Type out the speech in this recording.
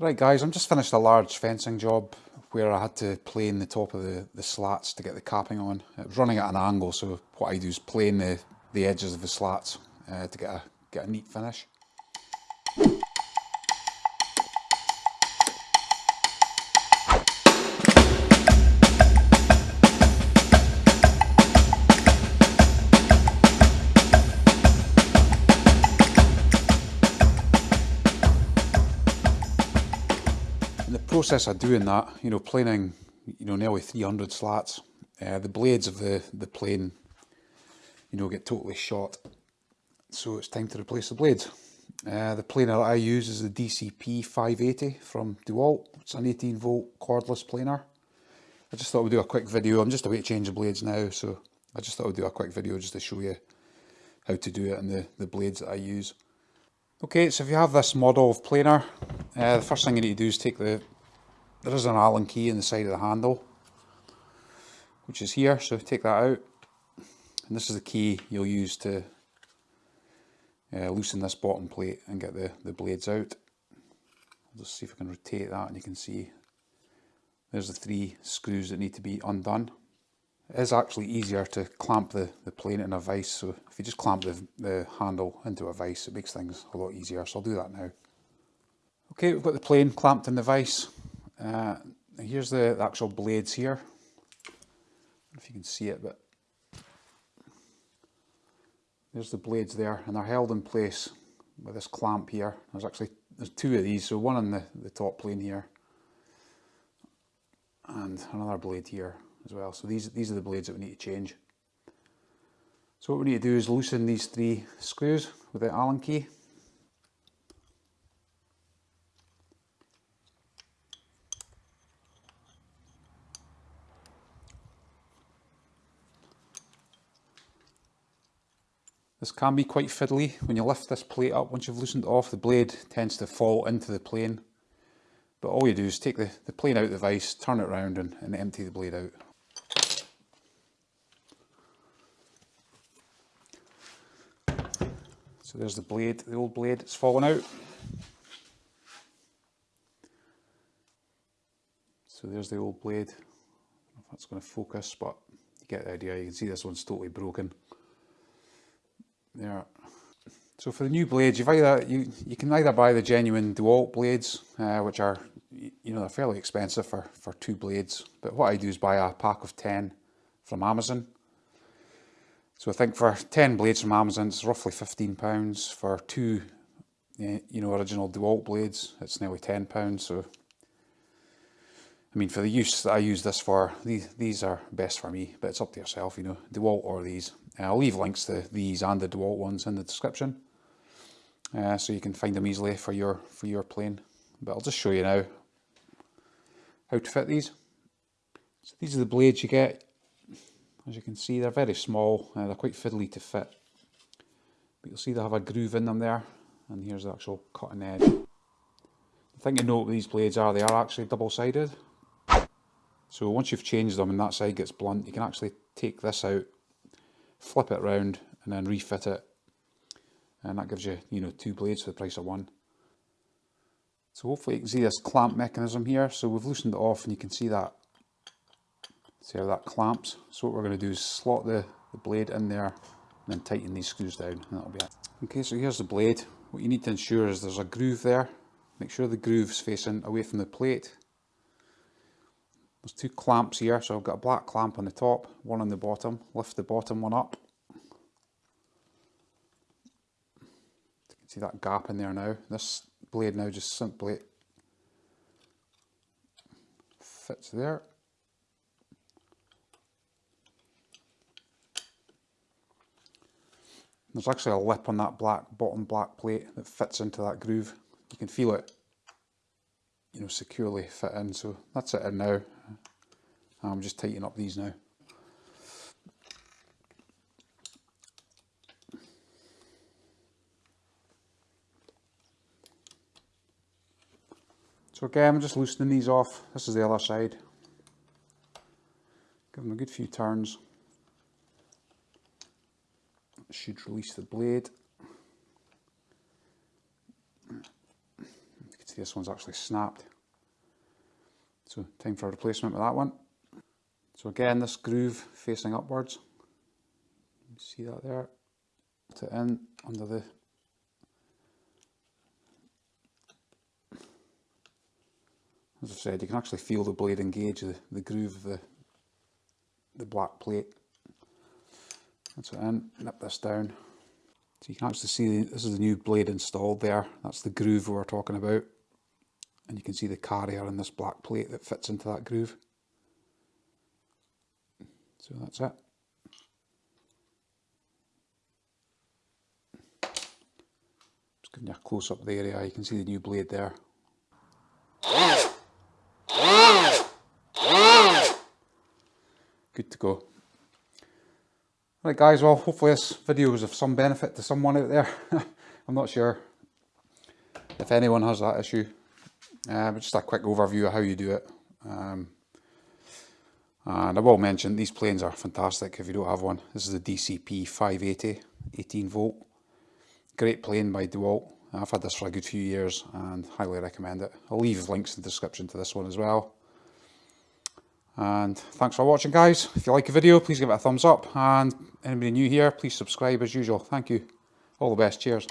Right guys, I'm just finished a large fencing job where I had to plane the top of the, the slats to get the capping on. It was running at an angle so what I do is plane the, the edges of the slats uh, to get a, get a neat finish. Process of doing that, you know, planing, you know, nearly 300 slats, uh, the blades of the, the plane, you know, get totally shot. So it's time to replace the blades. Uh, the planer I use is the DCP 580 from DeWalt. It's an 18 volt cordless planer. I just thought we'd do a quick video. I'm just about to change the blades now, so I just thought I'd do a quick video just to show you how to do it and the, the blades that I use. Okay, so if you have this model of planer, uh, the first thing you need to do is take the, there is an Allen key in the side of the handle, which is here, so take that out. And this is the key you'll use to uh, loosen this bottom plate and get the, the blades out. I'll just see if I can rotate that and you can see there's the three screws that need to be undone. It is actually easier to clamp the, the plane in a vise, so if you just clamp the, the handle into a vise it makes things a lot easier, so I'll do that now. Okay, we've got the plane clamped in the vise. Uh, here's the, actual blades here. if you can see it, but there's the blades there, and they're held in place with this clamp here. There's actually there's two of these, so one on the, the top plane here, and another blade here as well. So these these are the blades that we need to change. So what we need to do is loosen these three screws with the Allen key. This can be quite fiddly. When you lift this plate up, once you've loosened off, the blade tends to fall into the plane. But all you do is take the, the plane out of the vise, turn it around and, and empty the blade out. So there's the blade, the old blade, it's fallen out. So there's the old blade. I don't know if that's going to focus, but you get the idea. You can see this one's totally broken there. So for the new blades, you've either you you can either buy the genuine DeWalt blades, uh, which are you know they're fairly expensive for for two blades. But what I do is buy a pack of ten from Amazon. So I think for ten blades from Amazon, it's roughly fifteen pounds. For two, you know, original DeWalt blades, it's nearly ten pounds. So I mean, for the use that I use this for, these, these are best for me, but it's up to yourself, you know, DeWalt or these. Uh, I'll leave links to these and the DeWalt ones in the description, uh, so you can find them easily for your for your plane. But I'll just show you now how to fit these. So these are the blades you get. As you can see, they're very small, uh, they're quite fiddly to fit. But you'll see they have a groove in them there, and here's the actual cutting edge. The thing to note with these blades are they are actually double-sided. So once you've changed them and that side gets blunt, you can actually take this out, flip it round and then refit it. And that gives you, you know, two blades for the price of one. So hopefully you can see this clamp mechanism here. So we've loosened it off and you can see that, see how that clamps. So what we're going to do is slot the, the blade in there and then tighten these screws down and that'll be it. Okay, so here's the blade. What you need to ensure is there's a groove there. Make sure the groove's facing away from the plate there's two clamps here, so I've got a black clamp on the top, one on the bottom. Lift the bottom one up. You can see that gap in there now. This blade now just simply fits there. There's actually a lip on that black bottom black plate that fits into that groove. You can feel it you know, securely fit in. So that's it in now. I'm just tightening up these now. So again, I'm just loosening these off. This is the other side. Give them a good few turns. Should release the blade. See this one's actually snapped. So time for a replacement with that one. So again, this groove facing upwards. See that there? Put it in under the As I said, you can actually feel the blade engage the, the groove of the, the black plate. That's it in, nip this down. So you can actually see this is the new blade installed there. That's the groove we were talking about. And you can see the carrier in this black plate that fits into that groove. So that's it. Just giving you a close up of the area, you can see the new blade there. Good to go. Right guys, well hopefully this video was of some benefit to someone out there. I'm not sure if anyone has that issue. Uh, but just a quick overview of how you do it. Um, and I will mention these planes are fantastic if you don't have one. This is the DCP 580, 18 volt. Great plane by DeWalt. I've had this for a good few years and highly recommend it. I'll leave links in the description to this one as well. And thanks for watching guys. If you like the video, please give it a thumbs up. And anybody new here, please subscribe as usual. Thank you. All the best. Cheers.